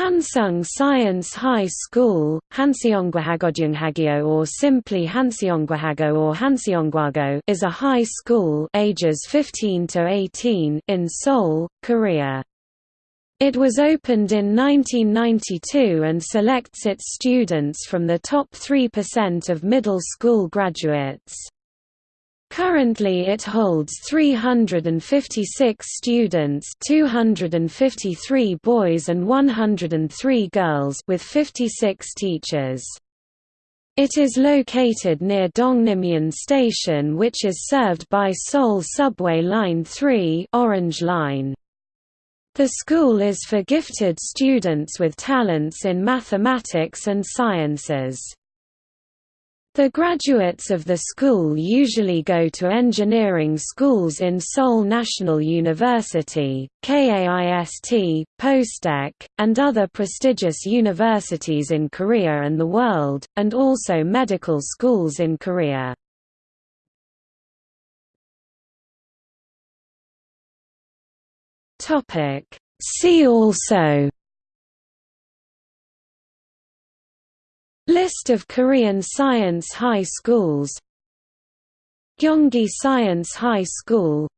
Hansung Science High School, Hanseongwahagodyunghagyo or simply Hanseongwahago or Hanseongwago is a high school ages 15 to 18 in Seoul, Korea. It was opened in 1992 and selects its students from the top 3% of middle school graduates. Currently it holds 356 students 253 boys and 103 girls with 56 teachers. It is located near Dongnimmun Station which is served by Seoul Subway Line 3 Orange Line. The school is for gifted students with talents in mathematics and sciences. The graduates of the school usually go to engineering schools in Seoul National University, KAIST, POSTECH, and other prestigious universities in Korea and the world, and also medical schools in Korea. See also List of Korean science high schools. Gyeonggi Science High School.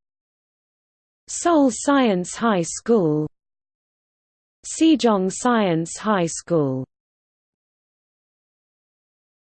Seoul Science High School. Sejong Science High School